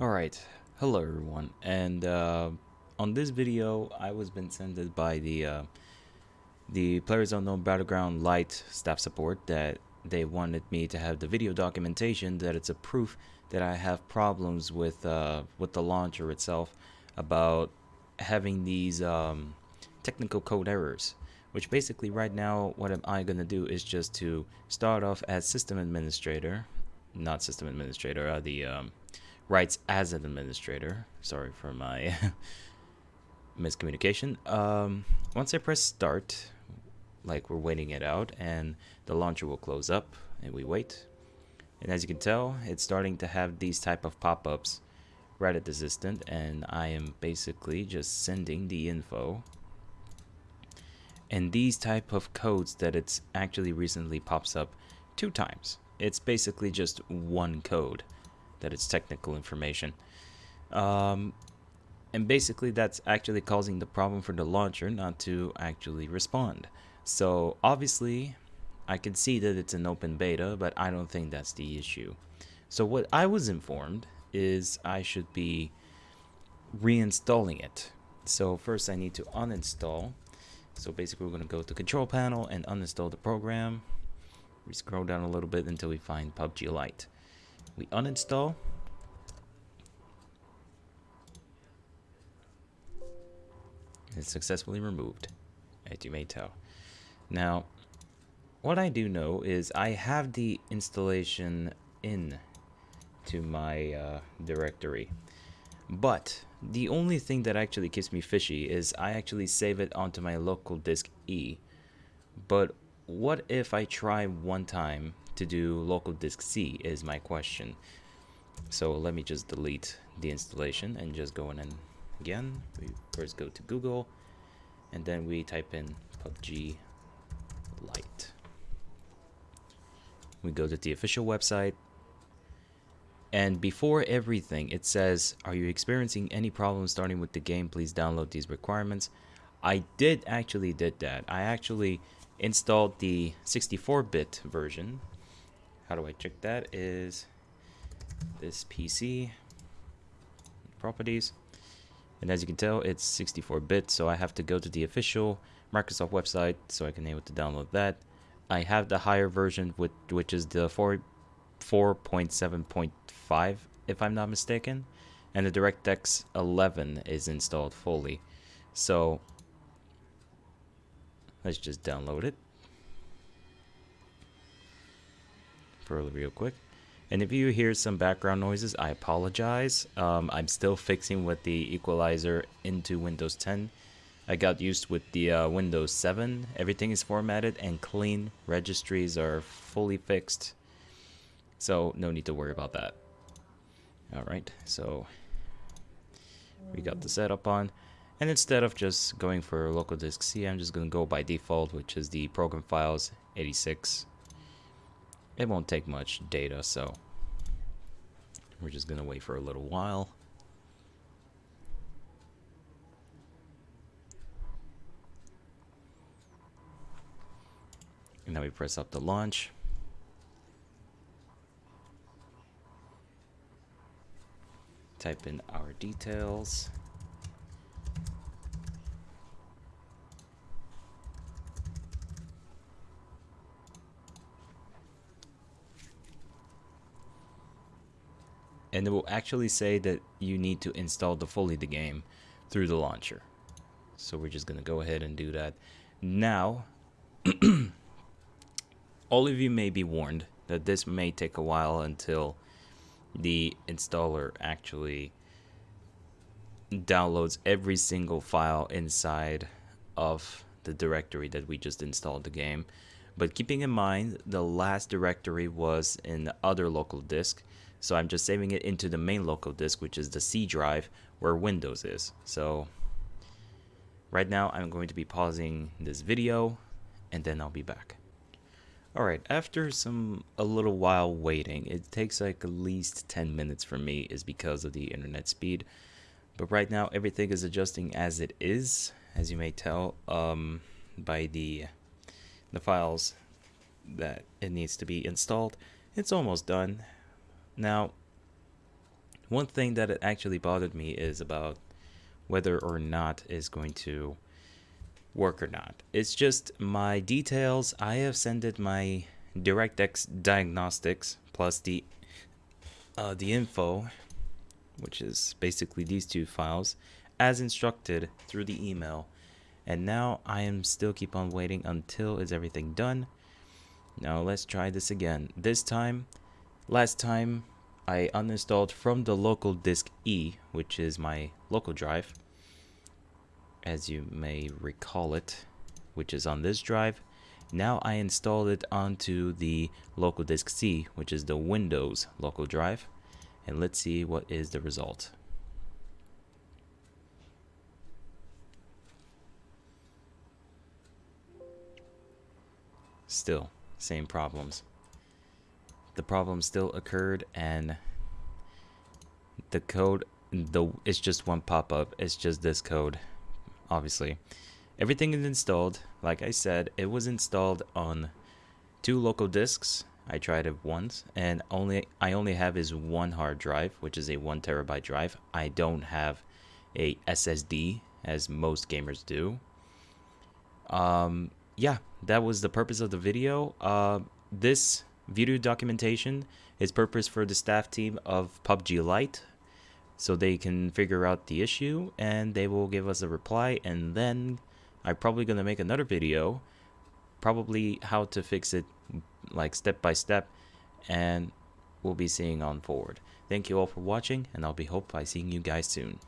Alright, hello everyone, and uh, on this video I was been sent by the uh, the Players Unknown Battleground Lite staff support that they wanted me to have the video documentation that it's a proof that I have problems with uh, with the launcher itself about having these um, technical code errors which basically right now what am I gonna do is just to start off as system administrator not system administrator uh, the um, rights as an administrator. Sorry for my miscommunication. Um, once I press start, like we're waiting it out, and the launcher will close up, and we wait. And as you can tell, it's starting to have these type of pop-ups right at this instant, and I am basically just sending the info. And these type of codes that it's actually recently pops up two times. It's basically just one code that it's technical information. Um, and basically that's actually causing the problem for the launcher not to actually respond. So obviously I can see that it's an open beta, but I don't think that's the issue. So what I was informed is I should be reinstalling it. So first I need to uninstall. So basically we're going to go to control panel and uninstall the program. We scroll down a little bit until we find PUBG Lite. We uninstall. It's successfully removed, as you may tell. Now, what I do know is I have the installation in to my uh, directory. But the only thing that actually keeps me fishy is I actually save it onto my local disk E. But what if I try one time to do local disk C is my question. So let me just delete the installation and just go in and again. We first go to Google and then we type in PUBG Lite. We go to the official website and before everything it says are you experiencing any problems starting with the game please download these requirements. I did actually did that. I actually installed the 64-bit version how do I check that is this PC properties. And as you can tell it's 64 bit so I have to go to the official Microsoft website so I can able to download that. I have the higher version with which is the 4 4.7.5 if I'm not mistaken. And the DirectX 11 is installed fully. So let's just download it real quick. And if you hear some background noises, I apologize. Um, I'm still fixing with the equalizer into Windows 10. I got used with the uh, Windows 7. Everything is formatted and clean. Registries are fully fixed. So no need to worry about that. Alright, so we got the setup on. And instead of just going for local disk C, I'm just going to go by default, which is the program files 86 it won't take much data, so we're just going to wait for a little while. And then we press up the launch. Type in our details. And it will actually say that you need to install the fully the game through the launcher. So we're just going to go ahead and do that. Now, all of you may be warned that this may take a while until the installer actually downloads every single file inside of the directory that we just installed the game. But keeping in mind, the last directory was in the other local disk, so I'm just saving it into the main local disk, which is the C drive where Windows is. So right now I'm going to be pausing this video and then I'll be back. Alright, after some a little while waiting, it takes like at least 10 minutes for me is because of the internet speed. But right now everything is adjusting as it is, as you may tell um, by the the files that it needs to be installed. It's almost done. Now, One thing that it actually bothered me is about whether or not is going to work or not. It's just my details. I have sent my DirectX diagnostics plus the uh, the info, which is basically these two files, as instructed through the email. And now I am still keep on waiting until is everything done. Now let's try this again. This time, last time I uninstalled from the local disk E, which is my local drive, as you may recall it, which is on this drive. Now I installed it onto the local disk C, which is the Windows local drive. And let's see what is the result. Still, same problems. The problem still occurred and the code, the it's just one pop-up. It's just this code, obviously. Everything is installed. Like I said, it was installed on two local disks. I tried it once, and only I only have is one hard drive, which is a one terabyte drive. I don't have a SSD as most gamers do. Um, yeah, that was the purpose of the video. Uh, this video documentation is purpose for the staff team of PUBG Lite so they can figure out the issue and they will give us a reply and then I'm probably going to make another video probably how to fix it like step by step and we'll be seeing on forward. Thank you all for watching and I'll be hope by seeing you guys soon.